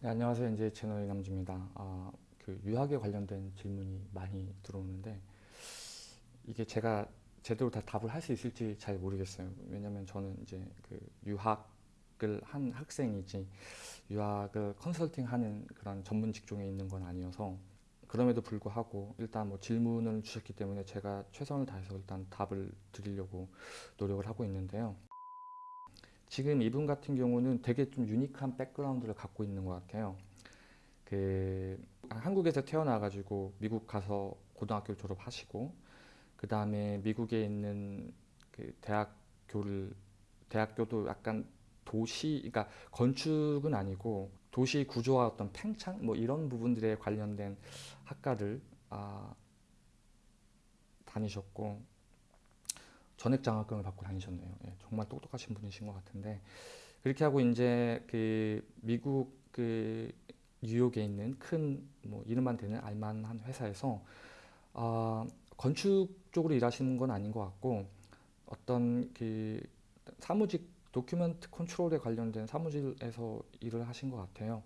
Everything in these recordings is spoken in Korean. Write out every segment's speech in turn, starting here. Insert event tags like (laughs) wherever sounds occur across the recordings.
네, 안녕하세요. 이제 채널 이남주입니다. 아, 그 유학에 관련된 질문이 많이 들어오는데 이게 제가 제대로 다 답을 할 수 있을지 잘 모르겠어요. 왜냐면 저는 이제 그 유학을 한 학생이지 유학을 컨설팅하는 그런 전문 직종에 있는 건 아니어서 그럼에도 불구하고 일단 뭐 질문을 주셨기 때문에 제가 최선을 다해서 일단 답을 드리려고 노력을 하고 있는데요. 지금 이분 같은 경우는 되게 좀 유니크한 백그라운드를 갖고 있는 것 같아요. 그 한국에서 태어나가지고 미국 가서 고등학교 졸업하시고 그 다음에 미국에 있는 그 대학교를 대학교도 약간 도시, 그러니까 건축은 아니고 도시 구조와 어떤 팽창 뭐 이런 부분들에 관련된 학과를 아, 다니셨고 전액 장학금을 받고 다니셨네요. 예, 정말 똑똑하신 분이신 것 같은데 그렇게 하고 이제 그 미국 그 뉴욕에 있는 큰 뭐 이름만 되는 알만한 회사에서 아, 건축 쪽으로 일하시는 건 아닌 것 같고 어떤 그 사무직 도큐멘트 컨트롤에 관련된 사무실에서 일을 하신 것 같아요.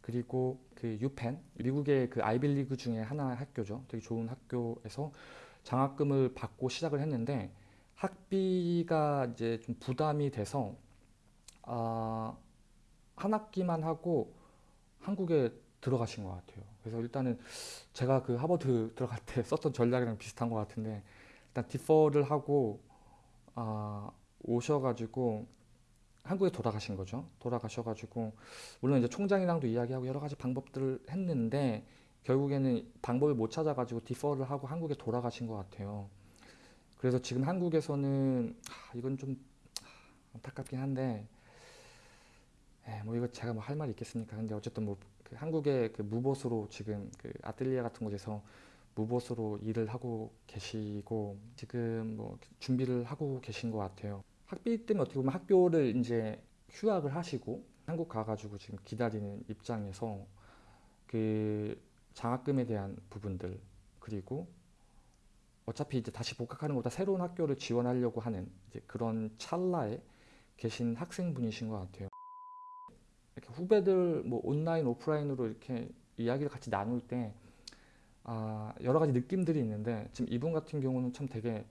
그리고 그 유펜 미국의 그 아이빌리그 중에 하나 학교죠. 되게 좋은 학교에서 장학금을 받고 시작을 했는데 학비가 이제 좀 부담이 돼서 아, 한 학기만 하고 한국에 들어가신 것 같아요. 그래서 일단은 제가 그 하버드 들어갈 때 (laughs) 썼던 전략이랑 비슷한 것 같은데 일단 디퍼를 하고 아, 오셔가지고 한국에 돌아가신 거죠. 돌아가셔가지고 물론 이제 총장이랑도 이야기하고 여러 가지 방법들을 했는데 결국에는 방법을 못 찾아가지고 디퍼를 하고 한국에 돌아가신 것 같아요. 그래서 지금 한국에서는 하, 이건 좀 안타깝긴 한데 에, 뭐 이거 제가 뭐 할 말이 있겠습니까? 근데 어쨌든 뭐그 한국의 그 무보수로 지금 그 아틀리에 같은 곳에서 무보수로 일을 하고 계시고 지금 뭐 준비를 하고 계신 것 같아요. 학비 때문에 어떻게 보면 학교를 이제 휴학을 하시고 한국 가가지고 지금 기다리는 입장에서 그 장학금에 대한 부분들 그리고 어차피 이제 다시 복학하는 것보다 새로운 학교를 지원하려고 하는 이제 그런 찰나에 계신 학생분이신 것 같아요. 이렇게 후배들 뭐 온라인 오프라인으로 이렇게 이야기를 같이 나눌 때 아, 여러 가지 느낌들이 있는데 지금 이분 같은 경우는 참 되게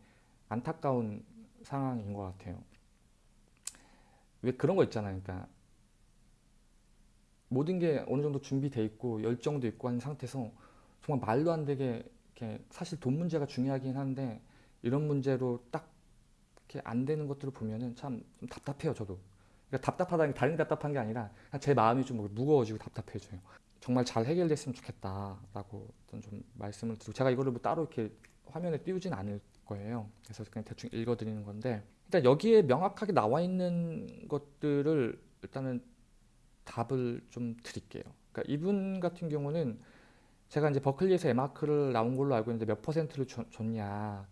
안타까운 상황인 것 같아요. 왜 그런 거 있잖아요. 그러니까 모든 게 어느 정도 준비돼 있고 열정도 있고 한 상태에서 정말 말도 안 되게 이렇게 사실 돈 문제가 중요하긴 한데 이런 문제로 딱 이렇게 안 되는 것들을 보면은 참좀 답답해요 저도. 그러니까 답답하다는 게 다른 게 답답한 게 아니라 제 마음이 좀 무거워지고 답답해져요. 정말 잘 해결됐으면 좋겠다라고 좀 말씀을 드리고 제가 이거를 뭐 따로 이렇게 화면에 띄우진 않을 거예요. 그래서 그냥 대충 읽어드리는 건데 일단 여기에 명확하게 나와 있는 것들을 일단은 답을 좀 드릴게요. 그러니까 이분 같은 경우는 제가 이제 버클리에서 에마크를 나온 걸로 알고 있는데 몇 퍼센트를 줬, 냐.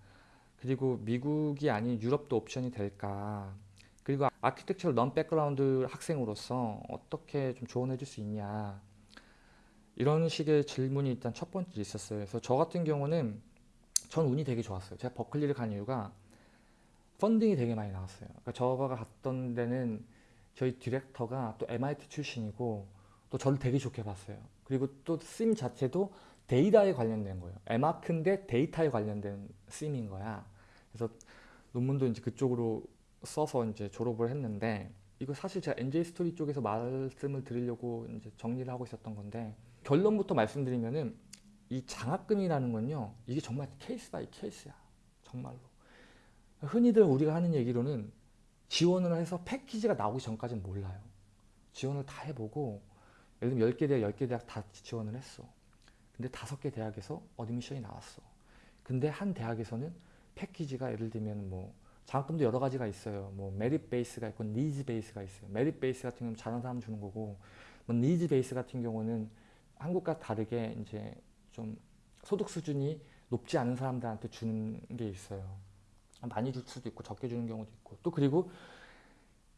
그리고 미국이 아닌 유럽도 옵션이 될까. 그리고 architectural non background 학생으로서 어떻게 좀 조언해 줄 수 있냐. 이런 식의 질문이 일단 첫 번째 있었어요. 그래서 저 같은 경우는 전 운이 되게 좋았어요. 제가 버클리를 간 이유가 펀딩이 되게 많이 나왔어요. 그러니까 저가 갔던 데는 저희 디렉터가 또 MIT 출신이고 또 저를 되게 좋게 봤어요 그리고 또심 자체도 데이터에 관련된 거예요. M.Arch인데 데이터에 관련된 theme인 거야. 그래서 논문도 이제 그쪽으로 써서 이제 졸업을 했는데 이거 사실 제가 NJ 스토리 쪽에서 말씀을 드리려고 이제 정리를 하고 있었던 건데 결론부터 말씀드리면은 이 장학금이라는 건요 이게 정말 case by case야 정말로 흔히들 우리가 하는 얘기로는 지원을 해서 패키지가 나오기 전까지는 몰라요 지원을 다 해보고 예를 들면 10개 대학, 10개 대학 다 지원을 했어. 근데 5개 대학에서 admission이 나왔어. 근데 한 대학에서는 패키지가 예를 들면 뭐 장학금도 여러 가지가 있어요. 뭐 merit base가 있고 needs base가 있어요. merit base 같은 경우는 잘하는 사람 주는 거고 뭐 needs base 같은 경우는 한국과 다르게 이제 좀 소득 수준이 높지 않은 사람들한테 주는 게 있어요. 많이 줄 수도 있고 적게 주는 경우도 있고 또 그리고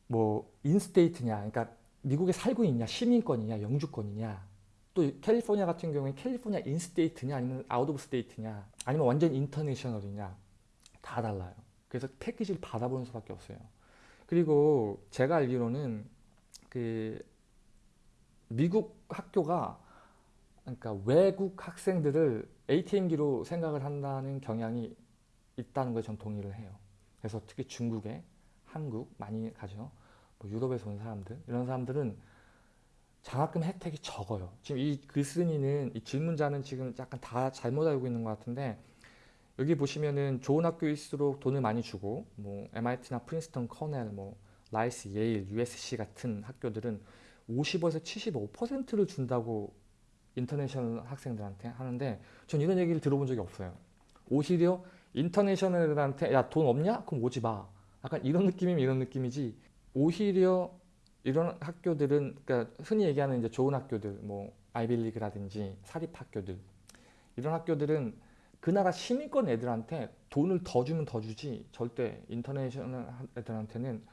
뭐 in-state냐 그러니까 미국에 살고 있냐 시민권이냐 영주권이냐 또 캘리포니아 같은 경우에 캘리포니아 in-state냐 아니면 out of state냐 아니면 완전 international이냐 다 달라요 그래서 패키지를 받아보는 수밖에 없어요 그리고 제가 알기로는 그 미국 학교가 그러니까 외국 학생들을 ATM기로 생각을 한다는 경향이 있다는 거에 전 동의를 해요. 그래서 특히 중국에 한국 많이 가죠. 뭐 유럽에서 온 사람들 이런 사람들은 장학금 혜택이 적어요. 지금 이 글쓴이는 이 질문자는 지금 약간 다 잘못 알고 있는 것 같은데 여기 보시면은 좋은 학교일수록 돈을 많이 주고 뭐 MIT나 프린스턴, 코넬, 뭐 라이스, 예일, USC 같은 학교들은 50에서 75%를 준다고 international 학생들한테 하는데 전 이런 얘기를 들어본 적이 없어요. 오히려 international들한테 야 돈 없냐? 그럼 오지 마. 약간 이런 느낌이면 이런 느낌이지. 오히려 이런 학교들은 그러니까 흔히 얘기하는 이제 좋은 학교들 뭐 아이비리그라든지 사립 학교들 이런 학교들은 그 나라 시민권 애들한테 돈을 더 주면 더 주지 절대 international 애들한테는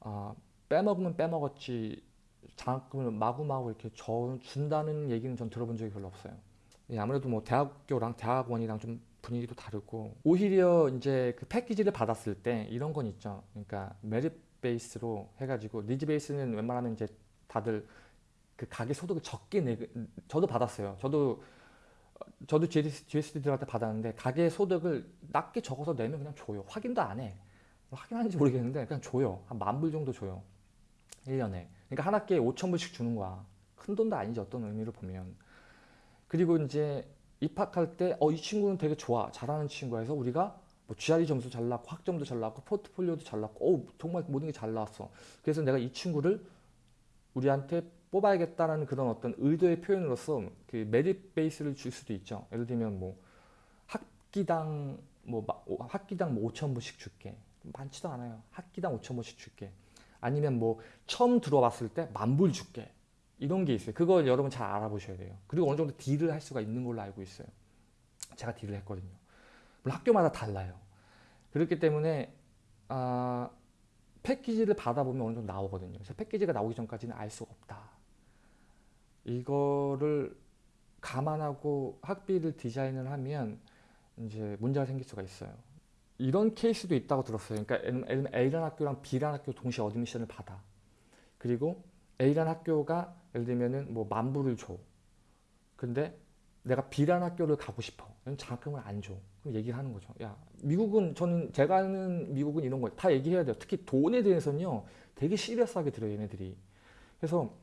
아, 빼먹으면 빼먹었지 장학금을 마구마구 이렇게 저 준다는 얘기는 전 들어본 적이 별로 없어요. 예, 아무래도 뭐 대학교랑 대학원이랑 좀 분위기도 다르고 오히려 이제 그 패키지를 받았을 때 이런 건 있죠. 그러니까 merit base로 해가지고 needs base는 웬만하면 이제 다들 그 가계 소득을 적게 내 저도 받았어요. 저도 저도 GSD 들어갈 때 받았는데 가계 소득을 낮게 적어서 내면 그냥 줘요. 확인도 안 해. 확인하는지 모르겠는데 그냥 줘요. 한 만 불 정도 줘요. 1년에. 그러니까 한 학기에 5천 불씩 주는 거야. 큰 돈도 아니지 어떤 의미로 보면. 그리고 이제 입학할 때 어 이 친구는 되게 좋아. 잘하는 친구야 해서 우리가 뭐 GRE 점수 잘 나왔고 학점도 잘 나왔고 포트폴리오도 잘 나왔고 오 정말 모든 게 잘 나왔어. 그래서 내가 이 친구를 우리한테 뽑아야겠다라는 그런 어떤 의도의 표현으로서 그 메릿 베이스를 줄 수도 있죠. 예를 들면 뭐 학기당 뭐 학기당 뭐 5천 불씩 줄게. 많지도 않아요. 학기당 5천 불씩 줄게. 아니면 뭐 처음 들어왔을 때 만불 줄게. 이런 게 있어요. 그걸 여러분 잘 알아보셔야 돼요. 그리고 어느 정도 딜을 할 수가 있는 걸로 알고 있어요. 제가 딜을 했거든요. 물론 학교마다 달라요. 그렇기 때문에 아, 패키지를 받아보면 어느 정도 나오거든요. 그래서 패키지가 나오기 전까지는 알 수가 없다. 이거를 감안하고 학비를 디자인을 하면 이제 문제가 생길 수가 있어요. 이런 케이스도 있다고 들었어요. 그러니까 A라는 학교랑 B라는 학교 동시에 admission을 받아. 그리고 A라는 학교가 예를 들면은 뭐 만불을 줘. 근데 내가 B라는 학교를 가고 싶어. 장학금을 안 줘. 그럼 얘기를 하는 거죠. 야, 미국은 저는 제가 아는 미국은 이런 거 다 얘기해야 돼요. 특히 돈에 대해서는요. 되게 시리어스하게 들어요, 얘네들이. 그래서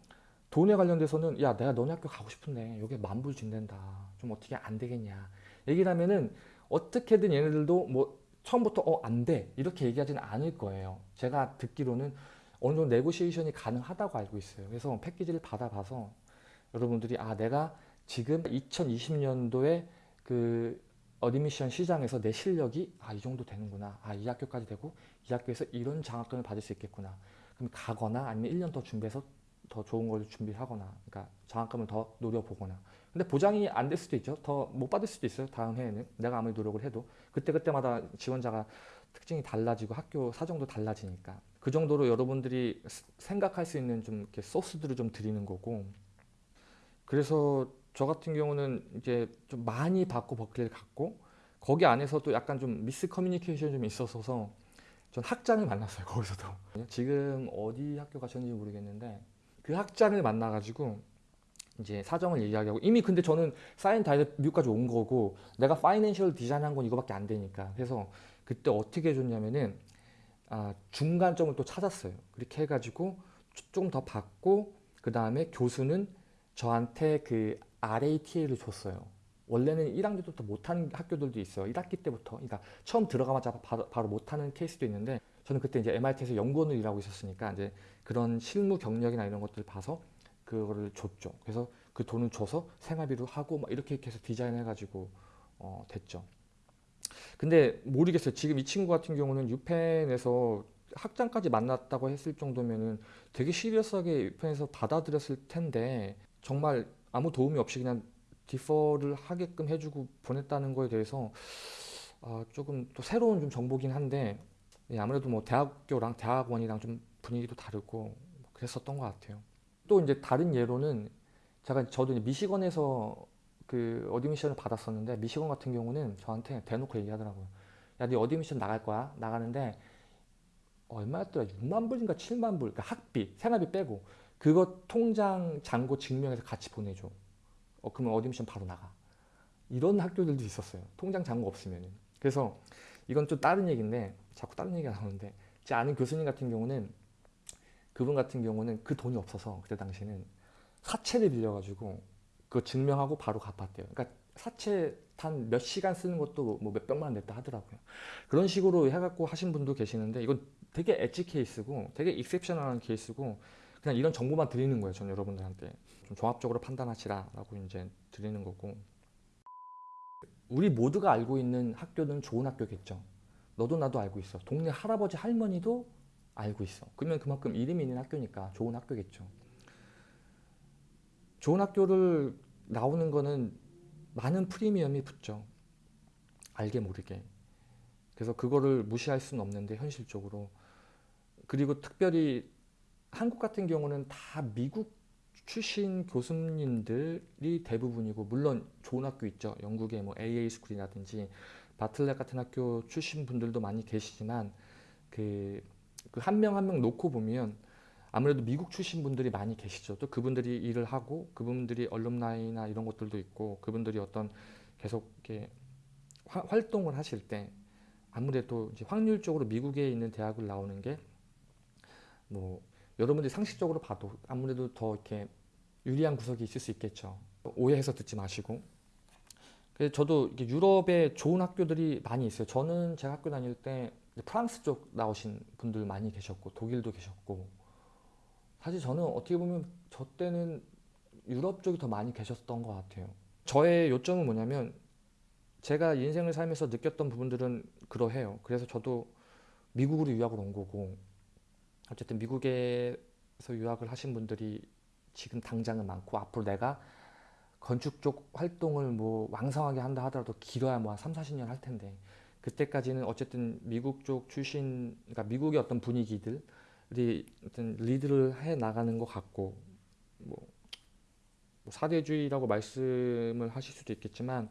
돈에 관련돼서는 야, 내가 너네 학교 가고 싶은데 여기 만불 준댄다. 좀 어떻게 안 되겠냐. 얘기를 하면은 어떻게든 얘네들도 뭐 처음부터 어, 안 돼. 이렇게 얘기하지는 않을 거예요. 제가 듣기로는 어느 정도 네고시에이션이 가능하다고 알고 있어요. 그래서 패키지를 받아봐서 여러분들이 아 내가 지금 2020년도에 그 admission 시장에서 내 실력이 아 이 정도 되는구나. 아 이 학교까지 되고 이 학교에서 이런 장학금을 받을 수 있겠구나. 그럼 가거나 아니면 1년 더 준비해서 더 좋은 걸 준비하거나 그러니까 장학금을 더 노려보거나 근데 보장이 안 될 수도 있죠. 더 못 받을 수도 있어요. 다음 해에는 내가 아무리 노력을 해도 그때그때마다 지원자가 특징이 달라지고 학교 사정도 달라지니까 그 정도로 여러분들이 생각할 수 있는 좀 이렇게 소스들을 좀 드리는 거고 그래서 저 같은 경우는 이제 좀 많이 받고 버클리를 갔고 거기 안에서도 약간 좀 미스 커뮤니케이션이 좀 있어서 전 학장을 만났어요 거기서도 지금 어디 학교 가셨는지 모르겠는데 그 학장을 만나가지고 이제 사정을 얘기하고 이미 근데 저는 사인 다 해서 미국까지 온 거고 내가 파이낸셜 디자인 한 건 이거밖에 안 되니까 그래서 그때 어떻게 해줬냐면은 아, 중간점을 또 찾았어요. 그렇게 해가지고 조금 더 받고 그 다음에 교수는 저한테 그 RATA를 줬어요. 원래는 1학년 때부터 못하는 학교들도 있어요. 1학기 때부터. 그러니까 처음 들어가자마자 바로, 바로 못하는 케이스도 있는데 저는 그때 이제 MIT에서 연구원을 일하고 있었으니까 이제 그런 실무 경력이나 이런 것들을 봐서 그거를 줬죠. 그래서 그 돈을 줘서 생활비로 하고 막 이렇게 해서 디자인해가지고 어, 됐죠. 근데 모르겠어요. 지금 이 친구 같은 경우는 유펜에서 학장까지 만났다고 했을 정도면은 되게 시리어스하게 유펜에서 받아들였을 텐데 정말 아무 도움이 없이 그냥 디퍼를 하게끔 해주고 보냈다는 거에 대해서 어, 조금 또 새로운 좀 정보긴 한데 예, 아무래도 뭐 대학교랑 대학원이랑 좀 분위기도 다르고 그랬었던 것 같아요. 또 이제 다른 예로는 제가 저도 미시건에서 그 admission을 받았었는데 미시건 같은 경우는 저한테 대놓고 얘기하더라고요. 야, 네 admission 나갈 거야. 나가는데 얼마였더라? 6만 불인가 7만 불. 그러니까 학비, 생활비 빼고 그거 통장 잔고 증명해서 같이 보내줘. 어, 그러면 admission 바로 나가. 이런 학교들도 있었어요. 통장 잔고 없으면. 그래서 이건 좀 다른 얘기인데 자꾸 다른 얘기가 나오는데 제 아는 교수님 같은 경우는 그분 같은 경우는 그 돈이 없어서 그때 당시에는 사채를 빌려가지고 그거 증명하고 바로 갚았대요. 그러니까 사채 한몇 시간 쓰는 것도 뭐 몇 백만 원 냈다 하더라고요. 그런 식으로 해갖고 하신 분도 계시는데 이건 되게 엣지 케이스고 되게 익셉셔널한 케이스고 그냥 이런 정보만 드리는 거예요. 전 여러분들한테 좀 종합적으로 판단하시라라고 이제 드리는 거고 우리 모두가 알고 있는 학교는 좋은 학교겠죠. 너도 나도 알고 있어. 동네 할아버지 할머니도 알고 있어. 그러면 그만큼 이름이 있는 학교니까 좋은 학교겠죠. 좋은 학교를 나오는 거는 많은 프리미엄이 붙죠. 알게 모르게. 그래서 그거를 무시할 수는 없는데 현실적으로. 그리고 특별히 한국 같은 경우는 다 미국 출신 교수님들이 대부분이고 물론 좋은 학교 있죠. 영국의 뭐 AA 스쿨이라든지 바틀렛 같은 학교 출신 분들도 많이 계시지만 그 한 명 한명 놓고 보면 아무래도 미국 출신 분들이 많이 계시죠. 또 그분들이 일을 하고 그분들이 얼룸나이나 이런 것들도 있고 그분들이 어떤 계속 이렇게 화- 활동을 하실 때 아무래도 이제 확률적으로 미국에 있는 대학을 나오는 게 뭐 여러분들이 상식적으로 봐도 아무래도 더 이렇게 유리한 구석이 있을 수 있겠죠. 오해해서 듣지 마시고. 그래서 저도 유럽에 좋은 학교들이 많이 있어요. 저는 제가 학교 다닐 때 프랑스 쪽 나오신 분들 많이 계셨고 독일도 계셨고 사실 저는 어떻게 보면 저 때는 유럽 쪽이 더 많이 계셨던 것 같아요. 저의 요점은 뭐냐면 제가 인생을 살면서 느꼈던 부분들은 그러해요. 그래서 저도 미국으로 유학을 온 거고 어쨌든 미국에서 유학을 하신 분들이 지금 당장은 많고 앞으로 내가 건축 쪽 활동을 뭐 왕성하게 한다 하더라도 길어야 뭐 한 3, 40년 할 텐데 그때까지는 어쨌든 미국 쪽 출신 그러니까 미국의 어떤 분위기들이 어떤 리드를 해 나가는 것 같고 뭐, 뭐 사대주의라고 말씀을 하실 수도 있겠지만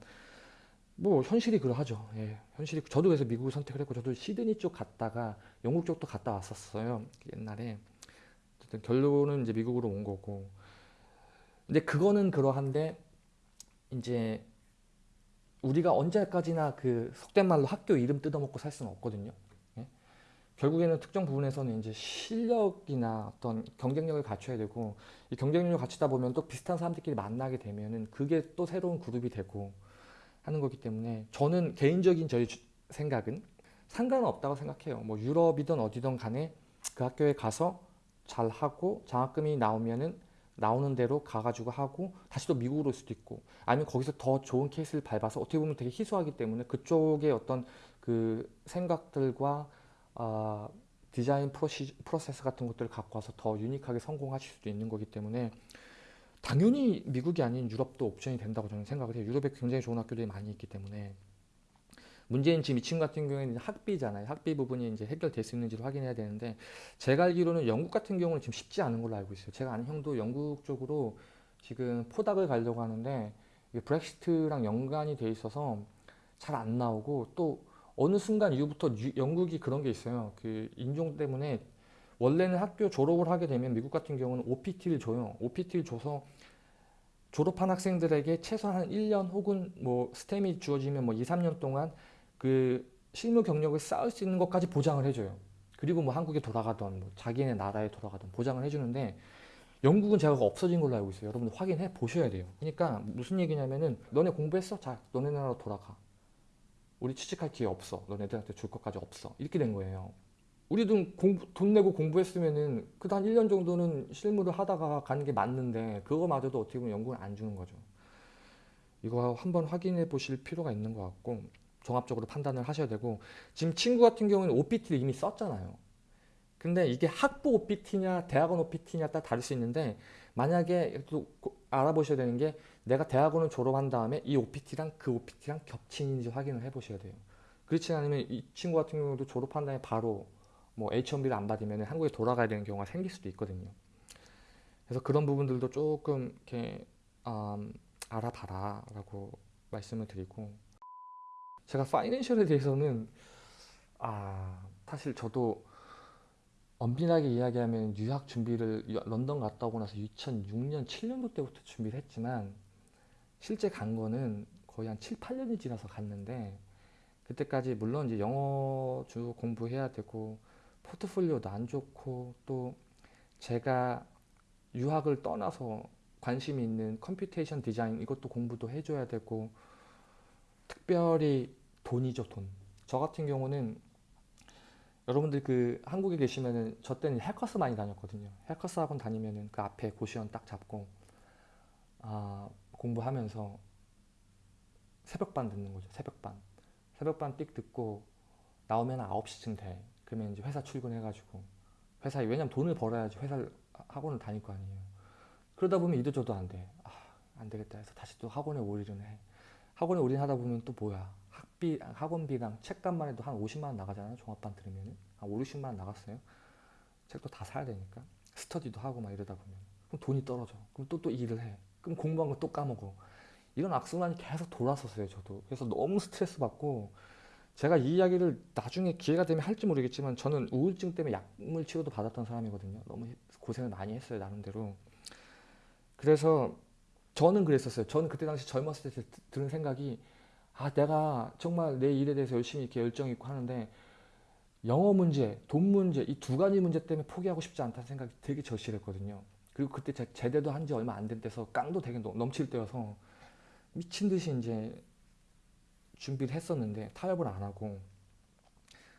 뭐 현실이 그러하죠. 예, 현실이 저도 그래서 미국을 선택을 했고 저도 시드니 쪽 갔다가 영국 쪽도 갔다 왔었어요. 옛날에 어쨌든 결론은 이제 미국으로 온 거고 근데 그거는 그러한데 이제 우리가 언제까지나 그 속된 말로 학교 이름 뜯어먹고 살 수는 없거든요. 예? 결국에는 특정 부분에서는 이제 실력이나 어떤 경쟁력을 갖춰야 되고 이 경쟁력을 갖추다 보면 또 비슷한 사람들끼리 만나게 되면은 그게 또 새로운 그룹이 되고 하는 거기 때문에 저는 개인적인 저희 주- 생각은 상관은 없다고 생각해요. 뭐 유럽이든 어디든 간에 그 학교에 가서 잘 하고 장학금이 나오면은 나오는 대로 가가지고 하고 다시 또 미국으로 올 수도 있고 아니면 거기서 더 좋은 케이스를 밟아서 어떻게 보면 되게 희소하기 때문에 그쪽의 어떤 그 생각들과 아, 디자인 프로시, 프로세스 같은 것들을 갖고 와서 더 유니크하게 성공하실 수도 있는 거기 때문에 당연히 미국이 아닌 유럽도 옵션이 된다고 저는 생각을 해요. 유럽에 굉장히 좋은 학교들이 많이 있기 때문에 문제는 지금 이 친구 같은 경우에는 학비잖아요. 학비 부분이 이제 해결될 수 있는지를 확인해야 되는데 제가 알기로는 영국 같은 경우는 지금 쉽지 않은 걸로 알고 있어요. 제가 아는 형도 영국 쪽으로 지금 포닥을 가려고 하는데 브렉시트랑 연관이 돼 있어서 잘 안 나오고 또 어느 순간 이후부터 유- 영국이 그런 게 있어요. 그 인종 때문에 원래는 학교 졸업을 하게 되면 미국 같은 경우는 OPT를 줘요. OPT를 줘서 졸업한 학생들에게 최소한 한 1년 혹은 뭐 스템이 주어지면 뭐 2, 3년 동안 그 실무 경력을 쌓을 수 있는 것까지 보장을 해줘요. 그리고 뭐 한국에 돌아가던 뭐 자기네 나라에 돌아가던 보장을 해주는데 영국은 제가 없어진 걸로 알고 있어요. 여러분들 확인해 보셔야 돼요. 그러니까 무슨 얘기냐면은 너네 공부했어? 자, 너네 나라로 돌아가. 우리 취직할 기회 없어. 너네들한테 줄 것까지 없어. 이렇게 된 거예요. 우리도 공부, 돈 내고 공부했으면은 그한 1년 정도는 실무를 하다가 가는 게 맞는데 그거마저도 어떻게 보면 영국은 안 주는 거죠. 이거 한번 확인해 보실 필요가 있는 것 같고 종합적으로 판단을 하셔야 되고 지금 친구 같은 경우는 OPT를 이미 썼잖아요. 근데 이게 학부 OPT냐 대학원 OPT냐 따라 다를 수 있는데 만약에 또 고- 알아보셔야 되는 게 내가 대학원을 졸업한 다음에 이 OPT랑 그 OPT랑 겹치는지 확인을 해보셔야 돼요. 그렇지 않으면 이 친구 같은 경우도 졸업한 다음에 바로 뭐 H1B를 안 받으면 한국에 돌아가야 되는 경우가 생길 수도 있거든요. 그래서 그런 부분들도 조금 이렇게 음, 알아봐라라고 말씀을 드리고 제가 파이낸셜에 대해서는 아 사실 저도 엄밀하게 이야기하면 유학 준비를 유- 런던 갔다 오고 나서 2006년, 7년도 때부터 준비를 했지만 실제 간 거는 거의 한 7, 8년이 지나서 갔는데 그때까지 물론 이제 영어 주 공부해야 되고 포트폴리오도 안 좋고 또 제가 유학을 떠나서 관심이 있는 computation design 이것도 공부도 해줘야 되고 특별히 돈이죠 돈. 저 같은 경우는 여러분들 그 한국에 계시면은 저 때는 해커스 많이 다녔거든요. 해커스 학원 다니면은 그 앞에 고시원 딱 잡고 아, 공부하면서 새벽반 듣는 거죠. 새벽반. 새벽반 띡 듣고 나오면 9시쯤 돼. 그러면 이제 회사 출근해가지고 회사에 왜냐면 돈을 벌어야지 회사를 학원을 다닐 거 아니에요. 그러다 보면 이도 저도 안 돼. 아, 안 되겠다 해서 다시 또 학원에 올인을 해. 학원에 올인하다 보면 또 뭐야? 학비, 학원비랑 책값만 해도 한 50만 원 나가잖아요. 종합반 들으면은 한 5, 60만 원 나갔어요. 책도 다 사야 되니까 스터디도 하고 막 이러다 보면 그럼 돈이 떨어져. 그럼 또 또 일을 해. 그럼 공부한 거 또 까먹어. 이런 악순환이 계속 돌았었어요. 저도 그래서 너무 스트레스 받고 제가 이 이야기를 나중에 기회가 되면 할지 모르겠지만 저는 우울증 때문에 약물 치료도 받았던 사람이거든요. 너무 고생을 많이 했어요 나름대로. 그래서 저는 그랬었어요. 저는 그때 당시 젊었을 때 드- 드는 생각이 아 내가 정말 내 일에 대해서 열심히 이렇게 열정 있고 하는데 영어 문제, 돈 문제 이 두 가지 문제 때문에 포기하고 싶지 않다는 생각이 되게 절실했거든요. 그리고 그때 제 제대도 한 지 얼마 안 된 때서 깡도 되게 넘- 넘칠 때여서 미친 듯이 이제 준비를 했었는데 타협을 안 하고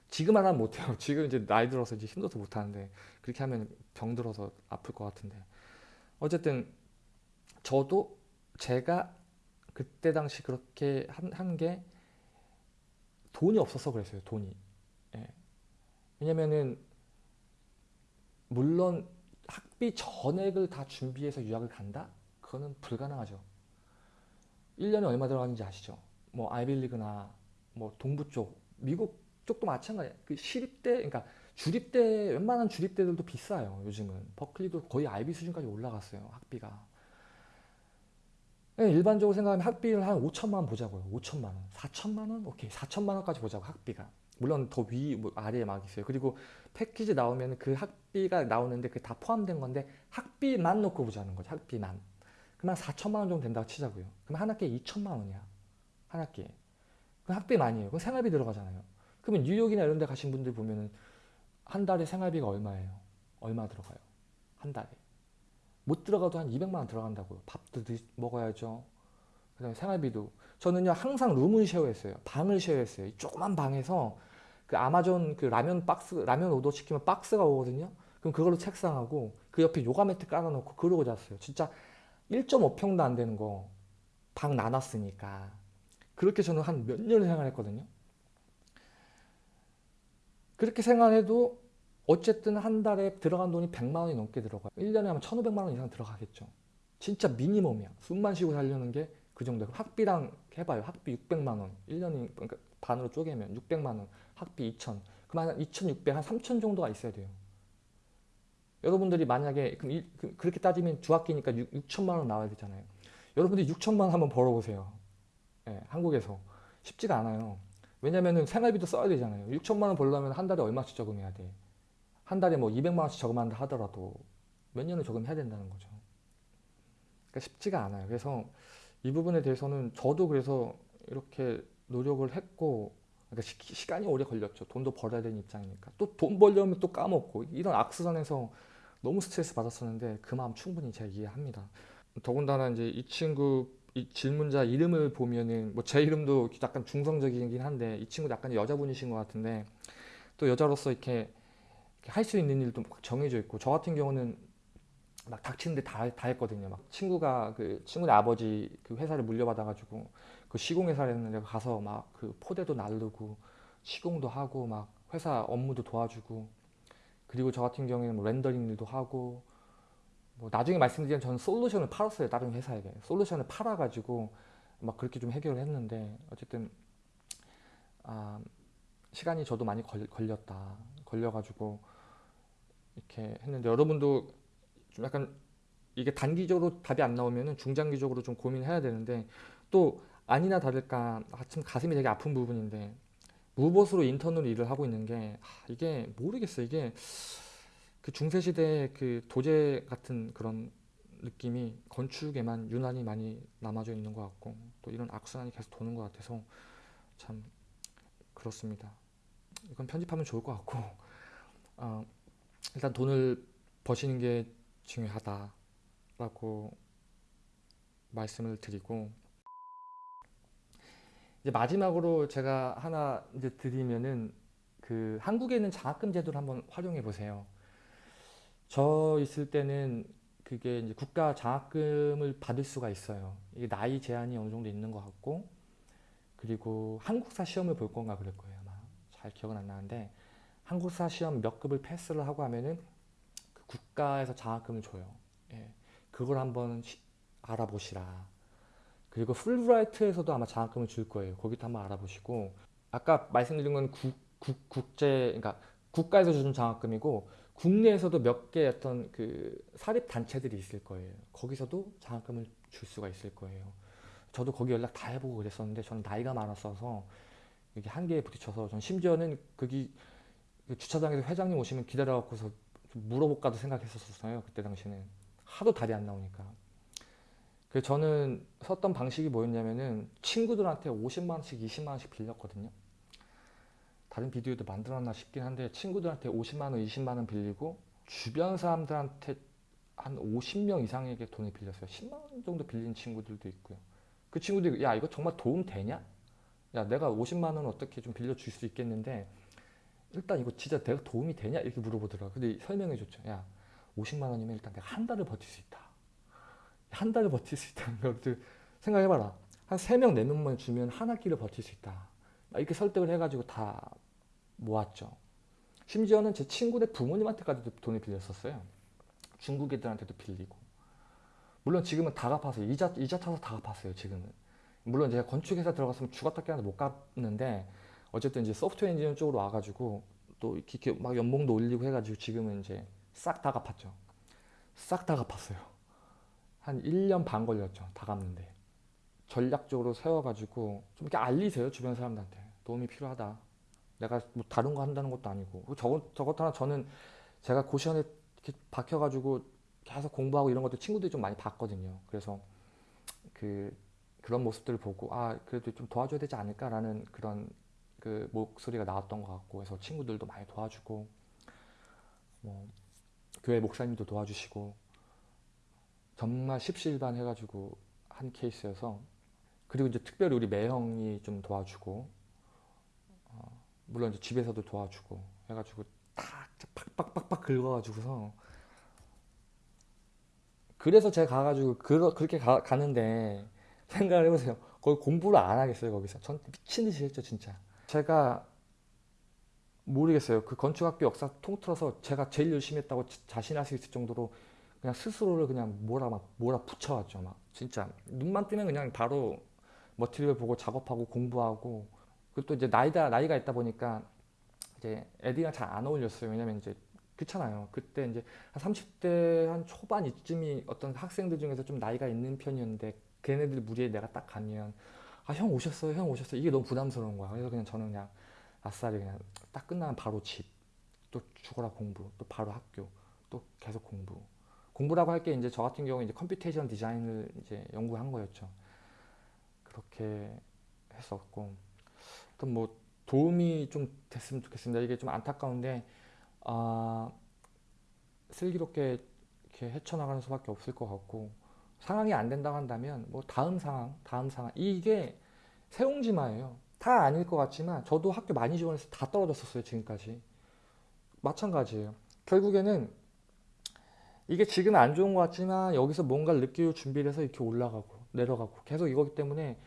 지금 하면 못해요. (laughs) 지금 이제 나이 들어서 이제 힘들어서 못하는데 그렇게 하면 병 들어서 아플 것 같은데 어쨌든 저도 제가 그때 당시 그렇게 한게 돈이 없어서 그랬어요. 돈이. 예. 왜냐면은 물론 학비 전액을 다 준비해서 유학을 간다? 그거는 불가능하죠. 1년에 얼마 들어가는지 아시죠? 뭐 아이빌리그나 뭐 동부 쪽, 미국 쪽도 마찬가지예요. 그 시립대, 그러니까 주립대 웬만한 주립대들도 비싸요. 요즘은 버클리도 거의 아이비 수준까지 올라갔어요. 학비가. 예, 일반적으로 생각하면 학비를 한 5천만 원 보자고요. 5천만 원, 4천만 원, 오케이, 4천만 원까지 보자고 학비가. 물론 더 위, 뭐 아래에 막 있어요. 그리고 패키지 나오면 그 학비가 나오는데 그게 다 포함된 건데 학비만 놓고 보자는 거죠. 학비만. 그러면 4천만 원 정도 된다고 치자고요. 그럼 한 학기에 2천만 원이야. 한 학기에. 그럼 학비 많이에요. 그럼 생활비 들어가잖아요. 그러면 뉴욕이나 이런 데 가신 분들 보면은 한 달에 생활비가 얼마예요? 얼마 들어가요? 한 달에. 못 들어가도 한 200만 원 들어간다고요. 밥도 드, 먹어야죠. 그 다음에 생활비도. 저는요 항상 룸을 쉐어했어요. 방을 쉐어했어요. 이 조그만 방에서 그 아마존 그 라면 박스 라면 오더 시키면 박스가 오거든요. 그럼 그걸로 책상하고 그 옆에 요가 매트 깔아놓고 그러고 잤어요. 진짜 1.5평도 안 되는 거 방 나눴으니까 그렇게 저는 한 몇 년을 생활했거든요. 그렇게 생활해도 어쨌든 한 달에 들어간 돈이 100만 원이 넘게 들어가요. 1년에 하면 1,500만 원 이상 들어가겠죠. 진짜 미니멈이야. 숨만 쉬고 살려는 게 그 정도예요. 학비랑 해봐요. 학비 600만 원. 1년이 그러니까 반으로 쪼개면 600만 원. 학비 2,000. 그럼 한 2,600, 한 3,000 정도가 있어야 돼요. 여러분들이 만약에 그럼 이- 그- 그렇게 따지면 두 학기니까 6, 6천만 원 나와야 되잖아요. 여러분들이 6천만 원 한번 벌어보세요. 예, 한국에서 쉽지가 않아요. 왜냐면은 생활비도 써야 되잖아요. 6천만 원 벌려면 한 달에 얼마씩 저금해야 돼? 한 달에 뭐 200만 원씩 저금한다 하더라도 몇 년을 저금해야 된다는 거죠. 그러니까 쉽지가 않아요. 그래서 이 부분에 대해서는 저도 그래서 이렇게 노력을 했고 그러니까 시, 시간이 오래 걸렸죠. 돈도 벌어야 되는 입장이니까. 또 돈 벌려면 또 까먹고 이런 악순환에서 너무 스트레스 받았었는데 그 마음 충분히 제가 이해합니다. 더군다나 이제 이 친구 이 질문자 이름을 보면은 뭐 제 이름도 약간 중성적이긴 한데 이 친구도 약간 여자분이신 것 같은데 또 여자로서 이렇게 할 수 있는 일도 막 정해져 있고 저 같은 경우는 막 닥치는데 다, 다 했거든요. 막 친구가 그 친구네 아버지 그 회사를 물려받아가지고 그 시공 회사를 했는데 가서 막 그 포대도 나르고 시공도 하고 막 회사 업무도 도와주고 그리고 저 같은 경우에는 뭐 렌더링 일도 하고 뭐 나중에 말씀드리면 저는 솔루션을 팔았어요 다른 회사에게. 솔루션을 팔아가지고 막 그렇게 좀 해결을 했는데 어쨌든 아, 시간이 저도 많이 걸, 걸렸다. 걸려가지고 이렇게 했는데 여러분도 좀 약간 이게 단기적으로 답이 안 나오면은 중장기적으로 좀 고민해야 되는데 또 아니나 다를까 아, 참 가슴이 되게 아픈 부분인데 무보수로 인턴으로 일을 하고 있는 게 아, 이게 모르겠어요. 이게 그 중세 시대의 그 도제 같은 그런 느낌이 건축에만 유난히 많이 남아져 있는 것 같고 또 이런 악순환이 계속 도는 것 같아서 참 그렇습니다. 이건 편집하면 좋을 것 같고 어, 일단 돈을 버시는 게 중요하다라고 말씀을 드리고 이제 마지막으로 제가 하나 이제 드리면은 그 한국에 있는 장학금 제도를 한번 활용해 보세요. 저 있을 때는 그게 이제 국가 장학금을 받을 수가 있어요. 이게 나이 제한이 어느 정도 있는 것 같고 그리고 한국사 시험을 볼 건가 그럴 거예요 아마 잘 기억은 안 나는데 한국사 시험 몇 급을 패스를 하고 하면은 그 국가에서 장학금을 줘요. 예, 그걸 한번 시- 알아보시라. 그리고 풀브라이트에서도 아마 장학금을 줄 거예요. 거기도 한번 알아보시고 아까 말씀드린 건 국, 국, 국제 그러니까 국가에서 주는 장학금이고 국내에서도 몇 개 어떤 그 사립 단체들이 있을 거예요. 거기서도 장학금을 줄 수가 있을 거예요. 저도 거기 연락 다 해보고 그랬었는데 저는 나이가 많았어서 이게 한계에 부딪혀서 전 심지어는 거기 그 주차장에서 회장님 오시면 기다려갖고서 좀 물어볼까도 생각했었어요. 그때 당시는 하도 답이 안 나오니까. 그래서 저는 썼던 방식이 뭐였냐면은 친구들한테 50만 원씩, 20만 원씩 빌렸거든요. 다른 비디오도 만들었나 싶긴 한데 친구들한테 50만 원, 20만 원 빌리고 주변 사람들한테 한 50명 이상에게 돈을 빌렸어요. 10만 원 정도 빌린 친구들도 있고요. 그 친구들이 야 이거 정말 도움 되냐? 야 내가 50만 원 어떻게 좀 빌려줄 수 있겠는데 일단 이거 진짜 내가 도움이 되냐? 이렇게 물어보더라고요. 근데 설명해 줬죠. 야 50만 원이면 일단 내가 한 달을 버틸 수 있다. 한 달을 버틸 수 있다는 것들 생각해봐라. 한 3명, 4명만 주면 한 학기를 버틸 수 있다. 이렇게 설득을 해가지고 다 모았죠. 심지어는 제 친구네 부모님한테까지도 돈을 빌렸었어요. 중국 애들한테도 빌리고. 물론 지금은 다 갚아서 이자 이자 타서 다 갚았어요. 지금은. 물론 제가 건축회사 들어갔으면 죽었다 깨어나도 못 갚는데 어쨌든 이제 소프트웨어 엔지니어 쪽으로 와가지고 또 이렇게 막 연봉도 올리고 해가지고 지금은 이제 싹 다 갚았죠. 싹 다 갚았어요. 한 1년 반 걸렸죠. 다 갚는데. 전략적으로 세워가지고 좀 이렇게 알리세요. 주변 사람들한테. 도움이 필요하다. 내가 뭐 다른 거 한다는 것도 아니고. 저것, 저것 하나 저는 제가 고시원에 이렇게 박혀가지고 계속 공부하고 이런 것도 친구들이 좀 많이 봤거든요. 그래서 그, 그런 모습들을 보고, 아, 그래도 좀 도와줘야 되지 않을까라는 그런 그 목소리가 나왔던 것 같고, 그래서 친구들도 많이 도와주고, 뭐, 교회 목사님도 도와주시고, 정말 십시일반 해가지고 한 케이스여서 그리고 이제 특별히 우리 매형이 좀 도와주고 어, 물론 이제 집에서도 도와주고 해가지고 탁 팍팍팍팍 긁어가지고서 그래서 제가 가가지고 그, 그렇게 가, 가는데 생각을 해보세요. 거기 공부를 안 하겠어요 거기서. 전 미친 듯이 했죠 진짜. 제가 모르겠어요. 그 건축학교 역사 통틀어서 제가 제일 열심히 했다고 자- 자신할 수 있을 정도로 그냥 스스로를 그냥 몰아 막 몰아 붙여왔죠 막 진짜 눈만 뜨면 그냥 바로 머티리얼 보고 작업하고 공부하고 그리고 또 이제 나이다 나이가 있다 보니까 이제 애들이랑 잘 안 어울렸어요. 왜냐면 이제 그렇잖아요. 그때 이제 한 30대 한 초반 이쯤이 어떤 학생들 중에서 좀 나이가 있는 편이었는데 걔네들 무리에 내가 딱 가면 아 형 오셨어요 형 오셨어요. 이게 너무 부담스러운 거야. 그래서 그냥 저는 그냥 아싸리 그냥 딱 끝나면 바로 집 또 죽어라 공부 또 바로 학교 또 계속 공부. 공부라고 할 게 이제 저 같은 경우에 이제 computation design을 이제 연구한 거였죠. 그렇게 했었고, 또뭐 도움이 좀 됐으면 좋겠습니다. 이게 좀 안타까운데, 아, 슬기롭게 이렇게 헤쳐나가는 수밖에 없을 것 같고, 상황이 안 된다고 한다면, 뭐 다음 상황, 다음 상황, 이게 새옹지마예요. 다 아닐 것 같지만, 저도 학교 많이 지원해서 다 떨어졌었어요, 지금까지. 마찬가지예요. 결국에는 이게 지금 안 좋은 것 같지만 여기서 뭔가를 느끼고 준비를 해서 이렇게 올라가고 내려가고 계속 이거기 때문에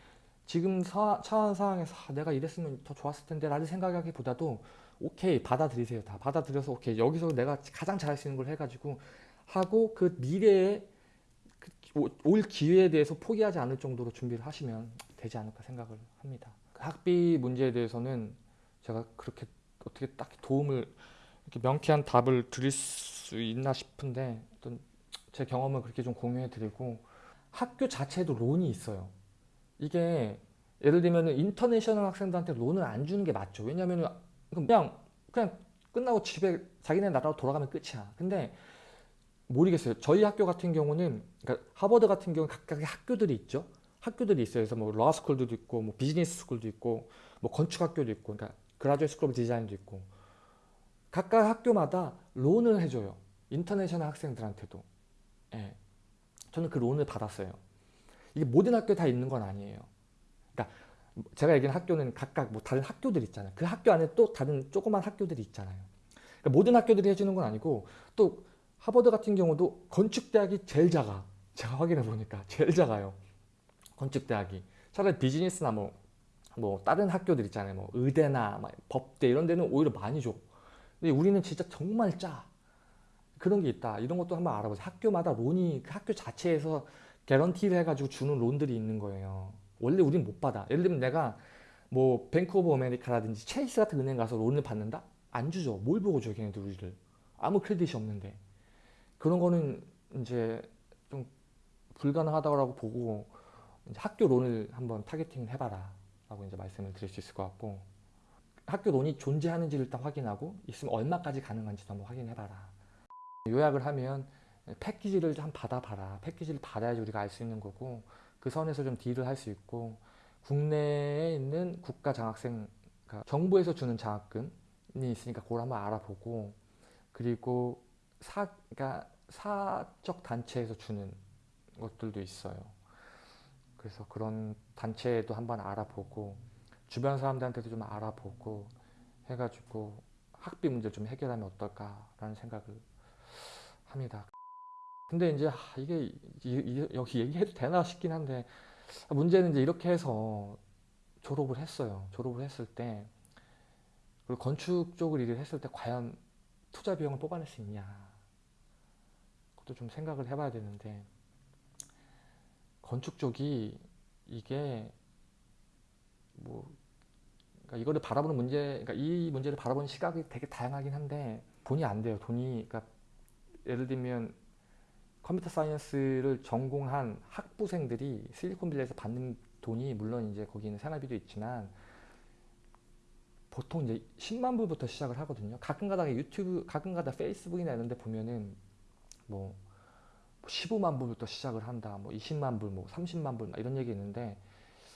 지금 사, 처한 상황에서 아, 내가 이랬으면 더 좋았을 텐데 라는 생각하기보다도 오케이 받아들이세요 다 받아들여서 오케이 여기서 내가 가장 잘할 수 있는 걸 해가지고 하고 그 미래에 그 오- 올 기회에 대해서 포기하지 않을 정도로 준비를 하시면 되지 않을까 생각을 합니다 학비 문제에 대해서는 제가 그렇게 어떻게 딱 도움을 이렇게 명쾌한 답을 드릴 수 있나 싶은데 어떤 제 경험을 그렇게 좀 공유해 드리고 학교 자체에도 론이 있어요. 이게 예를 들면 인터내셔널 학생들한테 론을 안 주는 게 맞죠. 왜냐하면 그냥 그냥 끝나고 집에 자기네 나라로 돌아가면 끝이야. 근데 모르겠어요. 저희 학교 같은 경우는 그러니까 하버드 같은 경우는 각각의 학교들이 있죠. 학교들이 있어요. 그래서 뭐 law school도 있고 뭐 business school도 있고 뭐 건축 학교도 있고 그러니까 graduate school design도 있고 각각 학교마다 loan을 해줘요. international 학생들한테도. 예. 저는 그 loan을 받았어요. 이게 모든 학교에 다 있는 건 아니에요. 그러니까 제가 얘기하는 학교는 각각 뭐 다른 학교들 있잖아요. 그 학교 안에 또 다른 조그만 학교들이 있잖아요. 그러니까 모든 학교들이 해주는 건 아니고 또 하버드 같은 경우도 건축대학이 제일 작아. 제가 확인해 보니까 제일 작아요. 건축대학이. 차라리 비즈니스나 뭐, 뭐 다른 학교들 있잖아요. 뭐 의대나 막 법대 이런 데는 오히려 많이 줘. 근데 우리는 진짜 정말 짜. 그런 게 있다. 이런 것도 한번 알아보세요. 학교마다 loan이 그 학교 자체에서 개런티를 해가지고 주는 loan들이 있는 거예요. 원래 우린 못 받아. 예를 들면 내가 뭐 Bank of America라든지 Chase 같은 은행 가서 loan을 받는다? 안 주죠. 뭘 보고 줘 걔네들 우리를. 아무 크레딧이 없는데. 그런 거는 이제 좀 불가능하다고 보고 학교 론을 한번 타겟팅을 해봐라 라고 이제 말씀을 드릴 수 있을 것 같고 학교 론이 존재하는지를 일단 확인하고 있으면 얼마까지 가능한지도 한번 확인해봐라 요약을 하면 패키지를 좀 받아봐라 패키지를 받아야지 우리가 알 수 있는 거고 그 선에서 좀 딜을 할 수 있고 국내에 있는 국가 장학생 그러니까 정부에서 주는 장학금이 있으니까 그걸 한번 알아보고 그리고 사, 그러니까 사적 단체에서 주는 것들도 있어요. 그래서 그런 단체도 한번 알아보고 주변 사람들한테도 좀 알아보고 해가지고 학비 문제 좀 해결하면 어떨까라는 생각을 합니다. 근데 이제 아, 이게 이- 이- 여기 얘기해도 되나 싶긴 한데 문제는 이제 이렇게 해서 졸업을 했어요. 졸업을 했을 때 그리고 건축 쪽을 일을 했을 때 과연 투자 비용을 뽑아낼 수 있냐 그것도 좀 생각을 해봐야 되는데 건축 쪽이 이게 뭐 그러니까 이거를 바라보는 문제 그러니까 이 문제를 바라보는 시각이 되게 다양하긴 한데 돈이 안 돼요 돈이 그러니까 예를 들면 컴퓨터 사이언스를 전공한 학부생들이 실리콘밸리에서 받는 돈이 물론 이제 거기는 생활비도 있지만 보통 이제 10만 불부터 시작을 하거든요. 가끔가다 유튜브, 가끔가다 페이스북이나 이런 데 보면은 뭐 15만 불부터 시작을 한다. 뭐 20만 불, 뭐 30만 불막 이런 얘기 있는데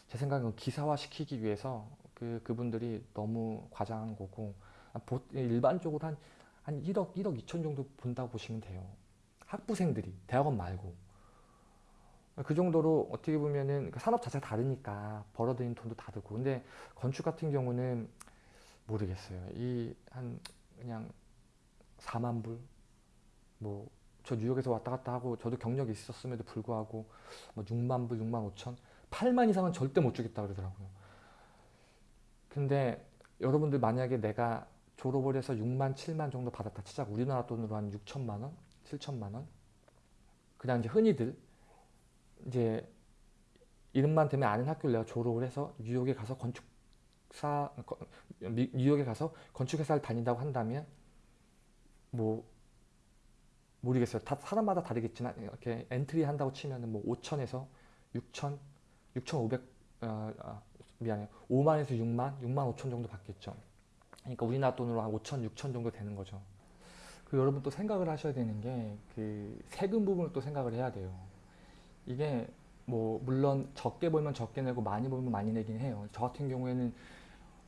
제 생각은 기사화 시키기 위해서 그 그분들이 너무 과장한 거고 보- 일반적으로 한, 한 1억, 1억 2천 정도 본다고 보시면 돼요. 학부생들이 대학원 말고. 그 정도로 어떻게 보면은 그 산업 자체가 다르니까 벌어들이는 돈도 다르고. 근데 건축 같은 경우는 모르겠어요. 이 한 그냥 4만 불, 뭐 저 뉴욕에서 왔다 갔다 하고 저도 경력이 있었음에도 불구하고 뭐 6만 불, 6만 5천, 8만 이상은 절대 못 주겠다 그러더라고요. 근데 여러분들 만약에 내가 졸업을 해서 6만, 7만 정도 받았다 치자 우리나라 돈으로 한 6천만 원, 7천만 원, 그냥 이제 흔히들 이제 이름만 대면 아는 학교를 내가 졸업을 해서 뉴욕에 가서 건축사 뉴욕에 가서 건축회사를 다닌다고 한다면 뭐 모르겠어요. 다 사람마다 다르겠지만 이렇게 엔트리 한다고 치면은 뭐 5천에서 6천, 6,500 어, 아, 미안해요. 5만에서 6만, 6만 5천 정도 받겠죠. 그러니까 우리나라 돈으로 한 5천, 6천 정도 되는 거죠. 그 여러분 또 생각을 하셔야 되는 게 그 세금 부분을 또 생각을 해야 돼요. 이게 뭐 물론 적게 벌면 적게 내고 많이 벌면 많이 내긴 해요. 저 같은 경우에는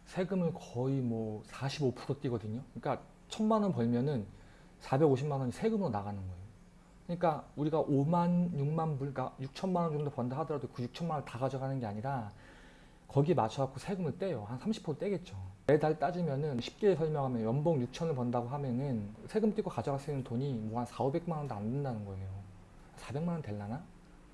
세금을 거의 뭐 45% 띄거든요. 그러니까 천만 원 벌면은 450만 원이 세금으로 나가는 거예요. 그러니까 우리가 5만, 6만 불, 그러니까 6천만 원 정도 번다 하더라도 그 6천만 원을 다 가져가는 게 아니라 거기에 맞춰갖고 세금을 떼요. 한 30% 떼겠죠. 매달 따지면은 쉽게 설명하면 연봉 6천을 번다고 하면은 세금 떼고 가져갈 수 있는 돈이 뭐 한 4, 500만 원도 안 된다는 거예요. 400만 원 될라나?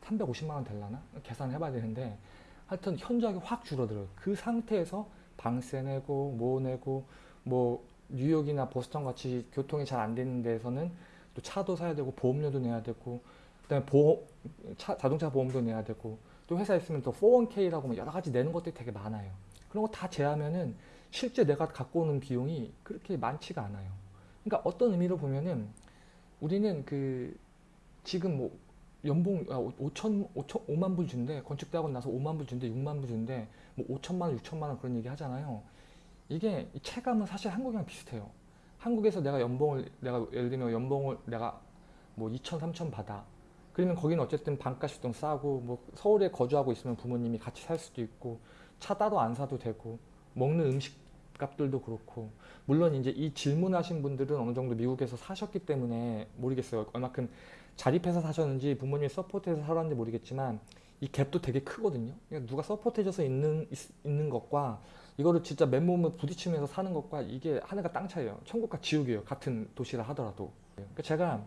350만 원 될라나? 계산을 해봐야 되는데 하여튼 현저하게 확 줄어들어요. 그 상태에서 방세 내고 뭐 내고 뭐 뉴욕이나 보스턴 같이 교통이 잘 안 되는 데서는 또 차도 사야 되고 보험료도 내야 되고 그다음에 보험 차, 자동차 보험도 내야 되고 또 회사 있으면 또 401k라고 뭐 여러 가지 내는 것들이 되게 많아요. 그런 거 다 제하면은 실제 내가 갖고 오는 비용이 그렇게 많지가 않아요. 그러니까 어떤 의미로 보면은 우리는 그 지금 뭐 연봉 5천, 5천, 5만 불 준대 건축대학원 나서 5만 불 준대 6만 불 준대 뭐 5천만 원, 6천만 원 그런 얘기 하잖아요. 이게 이 체감은 사실 한국이랑 비슷해요. 한국에서 내가 연봉을 내가 예를 들면 연봉을 내가 뭐 2천, 3천 받아. 그러면 거기는 어쨌든 반값이 좀 싸고 뭐 서울에 거주하고 있으면 부모님이 같이 살 수도 있고 차 따로 안 사도 되고 먹는 음식 값들도 그렇고 물론 이제 이 질문하신 분들은 어느 정도 미국에서 사셨기 때문에 모르겠어요. 얼마큼 자립해서 사셨는지 부모님이 서포트해서 살았는지 모르겠지만 이 갭도 되게 크거든요. 그러니까 누가 서포트해줘서 있는 있, 있는 것과 이거를 진짜 맨몸을 부딪히면서 사는 것과 이게 하늘과 땅 차이예요. 천국과 지옥이에요. 같은 도시라 하더라도. 그러니까 제가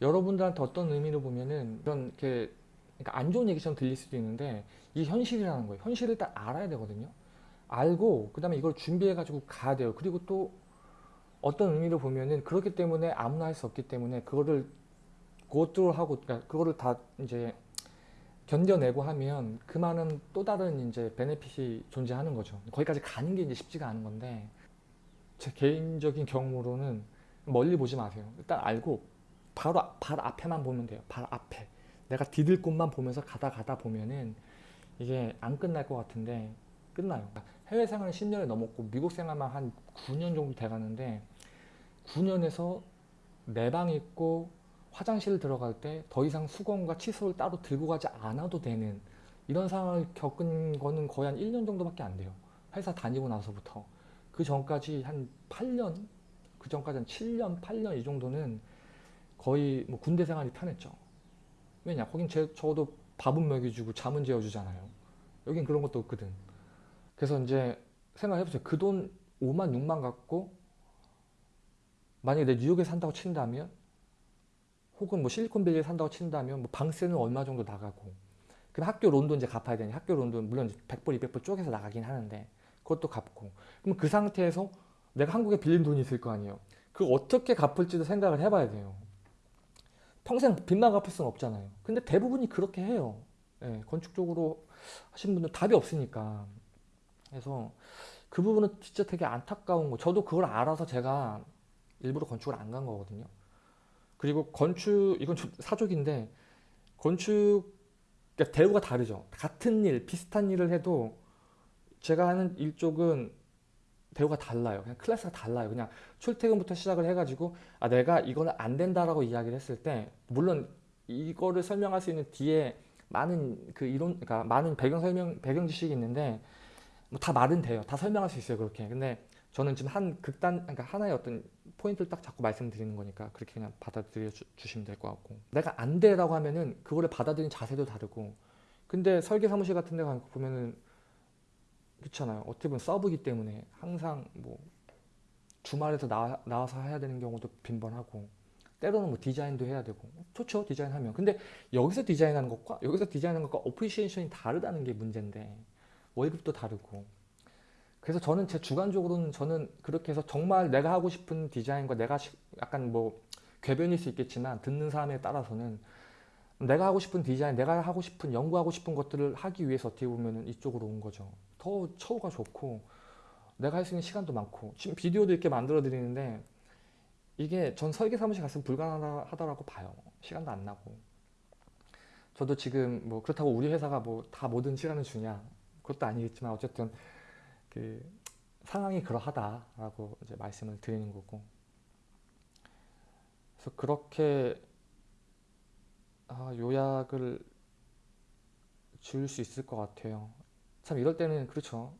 여러분들한테 어떤 의미로 보면은 이런 이렇게 그러니까 안 좋은 얘기처럼 들릴 수도 있는데 이게 현실이라는 거예요. 현실을 일단 알아야 되거든요. 알고 그 다음에 이걸 준비해 가지고 가야 돼요. 그리고 또 어떤 의미로 보면은 그렇기 때문에 아무나 할 수 없기 때문에 그거를 고트로 하고 그러니까 그거를 다 이제 견뎌내고 하면 그 많은 또 다른 이제 베네핏이 존재하는 거죠. 거기까지 가는 게 이제 쉽지가 않은 건데 제 개인적인 경험으로는 멀리 보지 마세요. 일단 알고 바로 발 앞에만 보면 돼요. 발 앞에 내가 디딜 곳만 보면서 가다 가다 보면은 이게 안 끝날 것 같은데 끝나요. 해외 생활은 10년이 넘었고 미국 생활만 한 9년 정도 돼가는데 9년에서 내방 있고 화장실 들어갈 때 더 이상 수건과 칫솔을 따로 들고 가지 않아도 되는 이런 상황을 겪은 거는 거의 한 1년 정도밖에 안 돼요. 회사 다니고 나서부터. 그 전까지 한 8년, 그 전까지 한 7년, 8년 이 정도는 거의 뭐 군대 생활이 편했죠. 왜냐? 거긴 제, 적어도 밥은 먹여주고 잠은 재워주잖아요. 여긴 그런 것도 없거든. 그래서 이제 생각해보세요. 그 돈 5만, 6만 갖고 만약에 내 뉴욕에 산다고 친다면 혹은 뭐 실리콘밸리에 산다고 친다면 뭐 방세는 얼마 정도 나가고 그럼 학교 론돈 이제 갚아야 되니 학교 론돈 물론 100불, 200불 쪼개서 나가긴 하는데 그것도 갚고 그럼 그 상태에서 내가 한국에 빌린 돈이 있을 거 아니에요. 그걸 어떻게 갚을지도 생각을 해봐야 돼요. 평생 빚만 갚을 수는 없잖아요. 근데 대부분이 그렇게 해요. 예, 건축적으로 하신 분들 답이 없으니까. 그래서 그 부분은 진짜 되게 안타까운 거. 저도 그걸 알아서 제가 일부러 건축을 안 간 거거든요. 그리고 건축, 이건 좀 사족인데, 건축, 그러니까 대우가 다르죠. 같은 일, 비슷한 일을 해도 제가 하는 일 쪽은 대우가 달라요. 그냥 클래스가 달라요. 그냥 출퇴근부터 시작을 해가지고 아 내가 이거는 안 된다라고 이야기를 했을 때 물론 이거를 설명할 수 있는 뒤에 많은 그 이론, 그러니까 많은 배경 설명, 배경 지식이 있는데 뭐 다 말은 돼요. 다 설명할 수 있어요. 그렇게. 근데 저는 지금 한 극단, 그러니까 하나의 어떤 포인트를 딱 자꾸 말씀드리는 거니까 그렇게 그냥 받아들여 주, 시면 될 것 같고 내가 안 돼라고 하면은 그거를 받아들이는 자세도 다르고 근데 설계 사무실 같은 데 가면 보면은 그렇잖아요. 어떻게 보면 서브이기 때문에 항상 뭐 주말에서 나, 나와서 해야 되는 경우도 빈번하고 때로는 뭐 디자인도 해야 되고 좋죠 디자인하면 근데 여기서 디자인하는 것과 여기서 디자인하는 것과 appreciation이 다르다는 게 문제인데 월급도 다르고 그래서 저는 제 주관적으로는 저는 그렇게 해서 정말 내가 하고 싶은 디자인과 내가 약간 뭐 궤변일 수 있겠지만 듣는 사람에 따라서는 내가 하고 싶은 디자인, 내가 하고 싶은 연구하고 싶은 것들을 하기 위해서 어떻게 보면 이쪽으로 온 거죠. 더 처우가 좋고 내가 할 수 있는 시간도 많고 지금 비디오도 이렇게 만들어 드리는데 이게 전 설계 사무실 갔으면 불가능하다고 봐요. 시간도 안 나고 저도 지금 뭐 그렇다고 우리 회사가 뭐 다 모든 시간을 주냐 그것도 아니겠지만 어쨌든 그 상황이 그러하다라고 이제 말씀을 드리는 거고 그래서 그렇게 아, 요약을 지을 수 있을 것 같아요. 참 이럴 때는 그렇죠.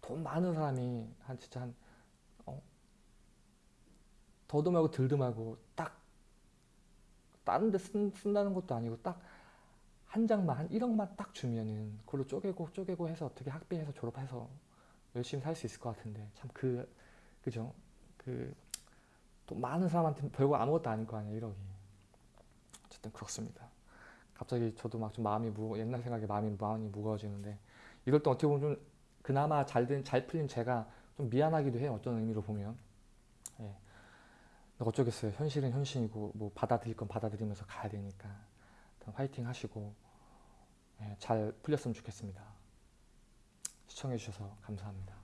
돈 많은 사람이 한 진짜 한 어? 덜도 말고 딱 다른 데 쓴, 쓴다는 것도 아니고 딱 한 장만 한 1억만 딱 주면은 그걸로 쪼개고 쪼개고 해서 어떻게 학비해서 졸업해서 열심히 살 수 있을 것 같은데 참 그 그죠? 그 또 많은 사람한테 별거 아무것도 아닐 거 아니에요 1억이. 어쨌든 그렇습니다. 갑자기 저도 막 좀 마음이 무 옛날 생각에 마음이 마음이 무거워지는데 이럴 때 어떻게 보면 좀 그나마 잘된 잘 풀린 제가 좀 미안하기도 해요 어떤 의미로 보면. 예. 어쩌겠어요. 현실은 현실이고 뭐 받아들일 건 받아들이면서 가야 되니까. 화이팅 하시고. 예, 잘 풀렸으면 좋겠습니다. 시청해주셔서 감사합니다.